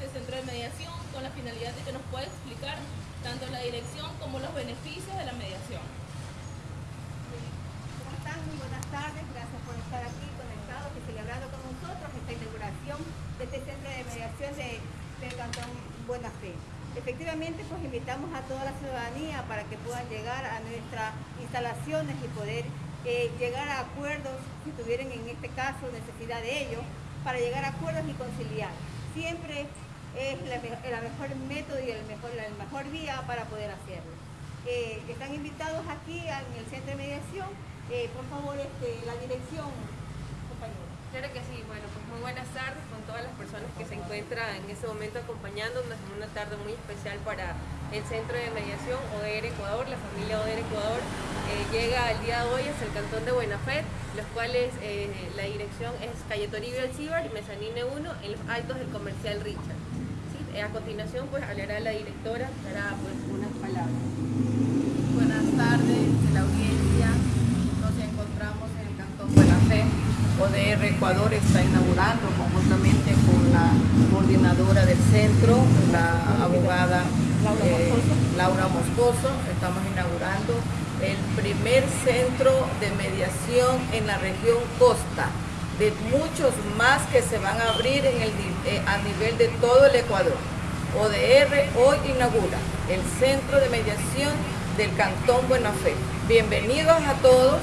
este centro de mediación con la finalidad de que nos pueda explicar tanto la dirección como los beneficios de la mediación. ¿Cómo están? Muy buenas tardes, gracias por estar aquí conectados y celebrando con nosotros esta inauguración de este centro de mediación de, del Cantón Buena Fe. Efectivamente, pues invitamos a toda la ciudadanía para que puedan llegar a nuestras instalaciones y poder eh, llegar a acuerdos, si tuvieran en este caso necesidad de ello, para llegar a acuerdos y conciliar. Siempre es la, mejor método y el mejor, la mejor vía para poder hacerlo. Eh, están invitados aquí en el centro de mediación. Eh, por favor, este, la dirección, compañero. Claro que sí, bueno, pues muy buenas tardes con todas las personas que se encuentran en este momento acompañándonos en una tarde muy especial para el Centro de Mediación ODR Ecuador, la familia ODR Ecuador eh, llega el día de hoy hacia el cantón de Buena Fe, los cuales la dirección es calle Toribio Alcibar, Mezanine 1, en los altos del comercial Richard. Eh, a continuación pues hablará la directora, dará pues unas palabras. Buenas tardes de la audiencia, nos encontramos en el cantón Buena Fe. ODR Ecuador está inaugurando conjuntamente con la coordinadora del centro, la abogada eh, Laura Moscoso. Estamos inaugurando el primer centro de mediación en la región costa, de muchos más que se van a abrir en el, eh, a nivel de todo el Ecuador. ODR hoy inaugura el centro de mediación del Cantón Buena Fe. Bienvenidos a todos.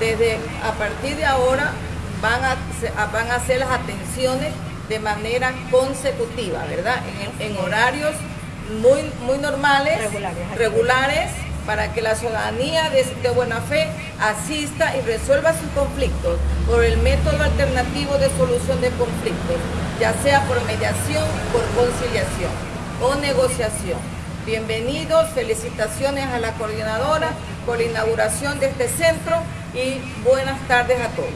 Desde a partir de ahora van a, van a hacer las atenciones de manera consecutiva, ¿verdad? En, en horarios muy, muy normales, regulares, para que la ciudadanía de, buena fe asista y resuelva sus conflictos por el método alternativo de solución de conflictos, ya sea por mediación, por conciliación o negociación. Bienvenidos, felicitaciones a la coordinadora por la inauguración de este centro y buenas tardes a todos.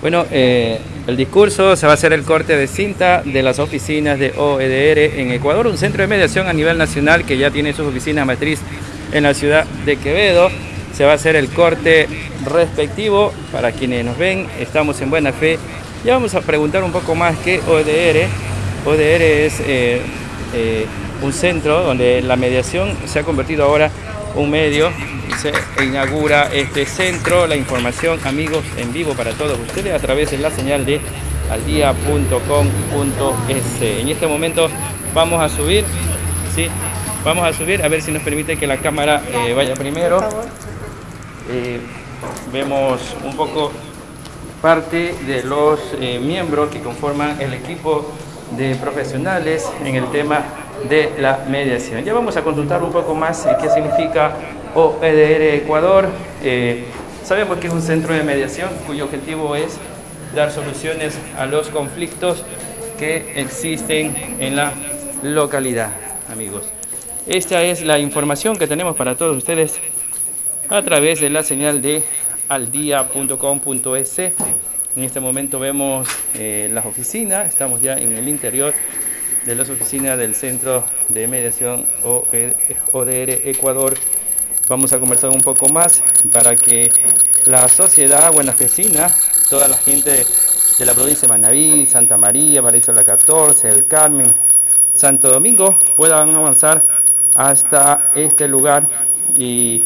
Bueno, eh, el discurso se va a hacer el corte de cinta de las oficinas de OEDR en Ecuador, un centro de mediación a nivel nacional que ya tiene sus oficinas matriz en la ciudad de Quevedo. Se va a hacer el corte respectivo para quienes nos ven, estamos en buena fe. Ya vamos a preguntar un poco más qué OEDR. OEDR es eh, eh, un centro donde la mediación se ha convertido ahora un medio se inaugura este centro, la información amigos en vivo para todos ustedes a través de la señal de aldia.com.es. En este momento vamos a subir, ¿sí? Vamos a subir a ver si nos permite que la cámara eh, vaya primero. Eh, vemos un poco parte de los eh, miembros que conforman el equipo de profesionales en el tema de la mediación. Ya vamos a consultar un poco más qué significa OEDR Ecuador. Sabemos que es un centro de mediación cuyo objetivo es dar soluciones a los conflictos que existen en la localidad, amigos. Esta es la información que tenemos para todos ustedes a través de la señal de aldia.com.es. En este momento vemos eh, las oficinas, estamos ya en el interior de las oficinas del Centro de Mediación ODR Ecuador. Vamos a conversar un poco más para que la sociedad buenafesina, toda la gente de la provincia de Manaví, Santa María, Paraíso la 14, El Carmen, Santo Domingo, puedan avanzar hasta este lugar y,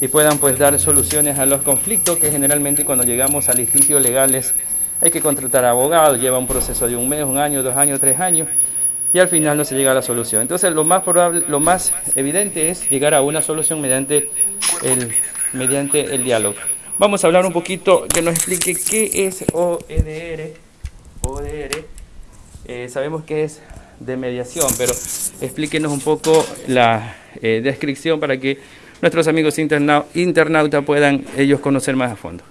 y, puedan pues dar soluciones a los conflictos que generalmente cuando llegamos a litigios legales hay que contratar abogados, lleva un proceso de un mes, un año, dos años, tres años y al final no se llega a la solución. Entonces lo más probable, lo más evidente es llegar a una solución mediante el, mediante el diálogo. Vamos a hablar un poquito, que nos explique qué es OEDR. OEDR, eh, sabemos que es de mediación, pero explíquenos un poco la eh, descripción para que nuestros amigos internautas puedan ellos conocer más a fondo.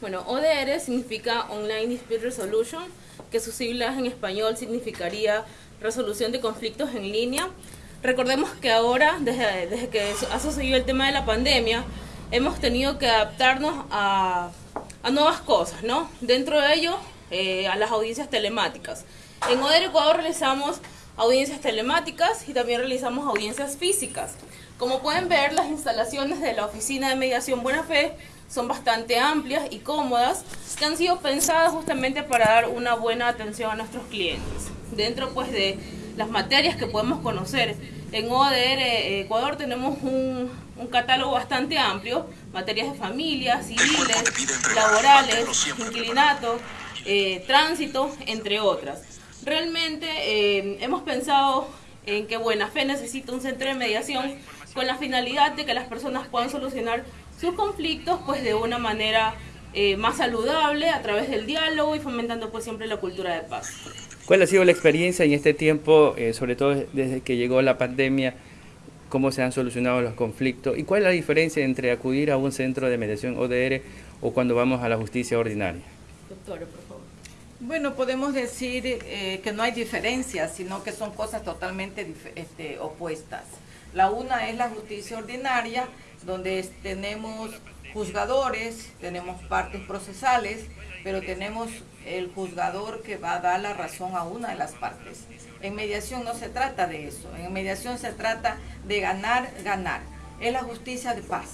Bueno, ODR significa Online Dispute Resolution, que sus siglas en español significaría resolución de conflictos en línea. Recordemos que ahora, desde, desde que ha sucedido el tema de la pandemia, hemos tenido que adaptarnos a a nuevas cosas, ¿no? Dentro de ello, eh, a las audiencias telemáticas. En ODER Ecuador realizamos audiencias telemáticas y también realizamos audiencias físicas. Como pueden ver, las instalaciones de la Oficina de Mediación Buena Fe son bastante amplias y cómodas, que han sido pensadas justamente para dar una buena atención a nuestros clientes. Dentro pues de las materias que podemos conocer, en ODR Ecuador tenemos un, un catálogo bastante amplio, materias de familia, civiles, laborales, inquilinato, eh, tránsito, entre otras. Realmente eh, hemos pensado en que Buena Fe necesita un centro de mediación con la finalidad de que las personas puedan solucionar sus conflictos pues de una manera eh, más saludable a través del diálogo y fomentando pues siempre la cultura de paz. ¿Cuál ha sido la experiencia en este tiempo, sobre todo desde que llegó la pandemia? ¿Cómo se han solucionado los conflictos? ¿Y cuál es la diferencia entre acudir a un centro de mediación ODR o cuando vamos a la justicia ordinaria? Favor. Bueno, podemos decir eh, que no hay diferencias, sino que son cosas totalmente este, opuestas. La una es la justicia ordinaria, donde tenemos juzgadores, tenemos partes procesales, pero tenemos el juzgador que va a dar la razón a una de las partes. En mediación no se trata de eso, en mediación se trata de ganar, ganar. Es la justicia de paz.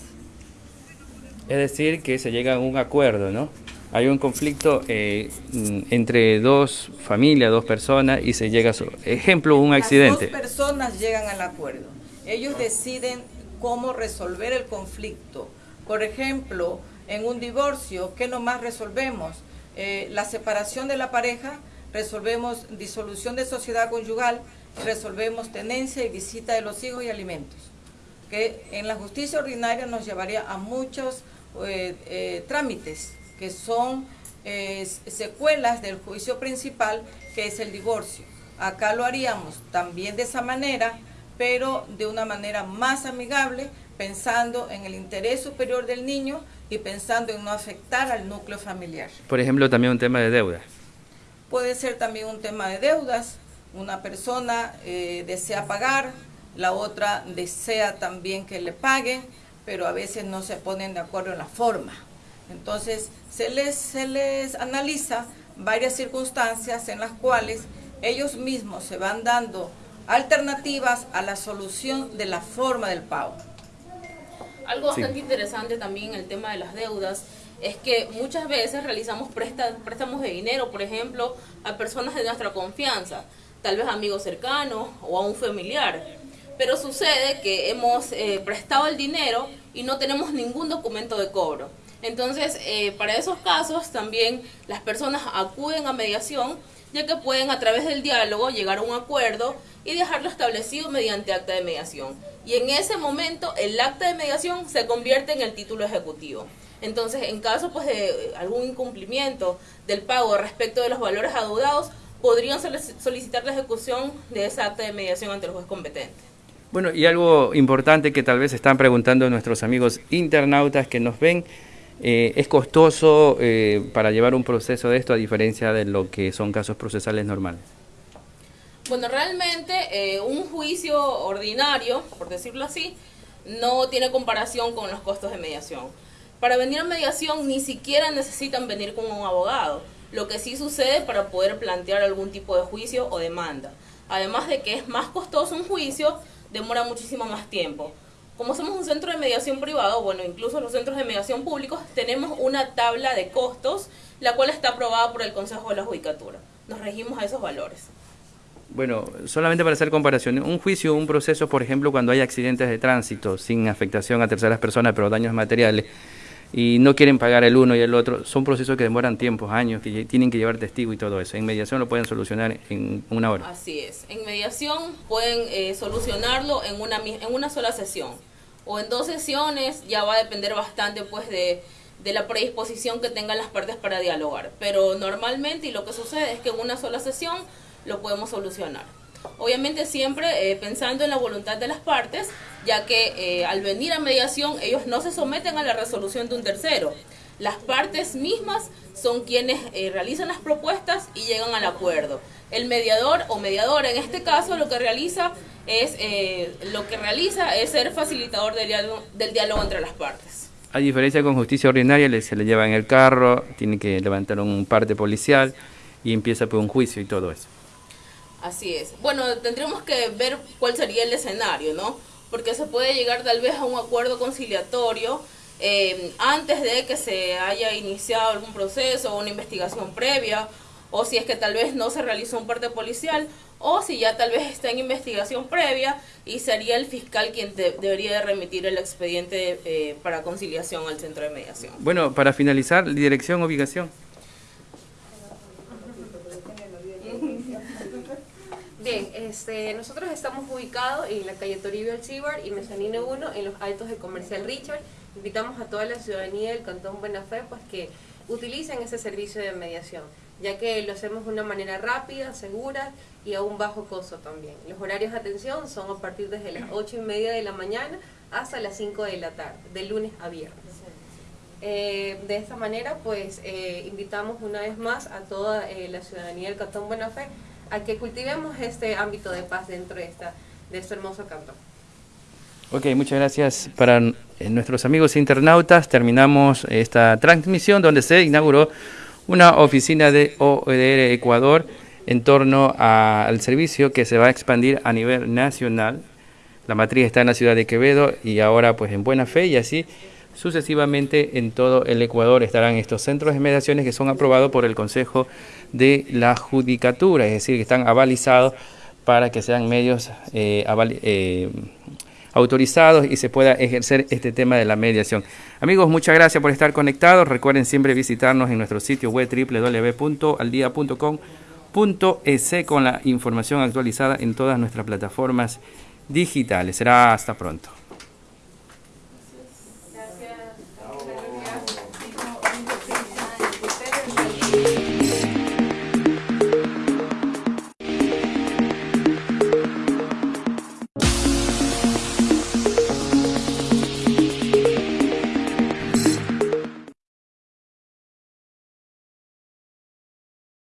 Es decir, que se llega a un acuerdo, ¿no? Hay un conflicto eh, mm, entre dos familias, dos personas y se llega a su ejemplo un accidente. Las dos personas llegan al acuerdo. Ellos deciden cómo resolver el conflicto. Por ejemplo, en un divorcio, ¿qué nomás resolvemos? Eh, la separación de la pareja, resolvemos disolución de sociedad conyugal, resolvemos tenencia y visita de los hijos y alimentos. Que en la justicia ordinaria nos llevaría a muchos eh, trámites que son eh, secuelas del juicio principal, que es el divorcio. Acá lo haríamos también de esa manera, pero de una manera más amigable, pensando en el interés superior del niño y pensando en no afectar al núcleo familiar. Por ejemplo, también un tema de deudas. Puede ser también un tema de deudas. Una persona eh, desea pagar, la otra desea también que le paguen, pero a veces no se ponen de acuerdo en la forma. Entonces, se les, se les analiza varias circunstancias en las cuales ellos mismos se van dando alternativas a la solución de la forma del pago. Algo bastante interesante también en el tema de las deudas es que muchas veces realizamos préstamos de dinero, por ejemplo, a personas de nuestra confianza, tal vez amigos cercanos o a un familiar. Pero sucede que hemos eh, prestado el dinero y no tenemos ningún documento de cobro. Entonces, eh, para esos casos también las personas acuden a mediación, ya que pueden a través del diálogo llegar a un acuerdo y dejarlo establecido mediante acta de mediación. Y en ese momento el acta de mediación se convierte en el título ejecutivo. Entonces, en caso pues, de algún incumplimiento del pago respecto de los valores adeudados, podrían solicitar la ejecución de esa acta de mediación ante el juez competente. Bueno, y algo importante que tal vez están preguntando nuestros amigos internautas que nos ven, eh, ¿Es costoso eh, para llevar un proceso de esto a diferencia de lo que son casos procesales normales? Bueno, realmente eh, un juicio ordinario, por decirlo así, no tiene comparación con los costos de mediación. Para venir a mediación ni siquiera necesitan venir con un abogado, lo que sí sucede para poder plantear algún tipo de juicio o demanda. Además de que es más costoso un juicio, demora muchísimo más tiempo. Como somos un centro de mediación privado, bueno, incluso los centros de mediación públicos, tenemos una tabla de costos, la cual está aprobada por el Consejo de la Judicatura. Nos regimos a esos valores. Bueno, solamente para hacer comparación, un juicio, un proceso, por ejemplo, cuando hay accidentes de tránsito sin afectación a terceras personas, pero daños materiales, y no quieren pagar el uno y el otro, son procesos que demoran tiempos, años, que tienen que llevar testigo y todo eso. En mediación lo pueden solucionar en una hora. Así es. En mediación pueden eh, solucionarlo en una, en una sola sesión o en dos sesiones, ya va a depender bastante pues de, la predisposición que tengan las partes para dialogar. Pero normalmente y lo que sucede es que en una sola sesión lo podemos solucionar. Obviamente siempre eh, pensando en la voluntad de las partes, ya que eh, al venir a mediación ellos no se someten a la resolución de un tercero. Las partes mismas son quienes eh, realizan las propuestas y llegan al acuerdo. El mediador o mediadora en este caso lo que realiza es eh, lo que realiza es ser facilitador del diálogo, del diálogo entre las partes. A diferencia con justicia ordinaria, le- se le lleva en el carro, tiene que levantar un parte policial y empieza por un juicio y todo eso. Así es. Bueno, tendríamos que ver cuál sería el escenario, ¿no? Porque se puede llegar tal vez a un acuerdo conciliatorio eh, antes de que se haya iniciado algún proceso o una investigación previa, o si es que tal vez no se realizó un parte policial, o si ya tal vez está en investigación previa y sería el fiscal quien de- debería de remitir el expediente eh, para conciliación al centro de mediación. Bueno, para finalizar, dirección, ubicación. Bien, este, nosotros estamos ubicados en la calle Toribio Alcibar y Mezanino 1 en los Altos de Comercial Richard. Invitamos a toda la ciudadanía del Cantón Buena Fe pues, que utilicen ese servicio de mediación, ya que lo hacemos de una manera rápida, segura y a un bajo costo también. Los horarios de atención son a partir desde las 8 y media de la mañana hasta las 5 de la tarde, de lunes a viernes. Eh, de esta manera, pues eh, invitamos una vez más a toda eh, la ciudadanía del Cantón Buena Fe a que cultivemos este ámbito de paz dentro de, esta, de este hermoso cantón. Ok, muchas gracias para eh, nuestros amigos internautas. Terminamos esta transmisión donde se inauguró una oficina de OEDR Ecuador en torno al servicio que se va a expandir a nivel nacional. La matriz está en la ciudad de Quevedo y ahora pues en Buena Fe y así sucesivamente en todo el Ecuador estarán estos centros de mediaciones que son aprobados por el Consejo de la Judicatura, es decir, que están avalizados para que sean medios eh, eh, autorizados y se pueda ejercer este tema de la mediación. Amigos, muchas gracias por estar conectados. Recuerden siempre visitarnos en nuestro sitio web www.aldia.com.es con la información actualizada en todas nuestras plataformas digitales. Será hasta pronto.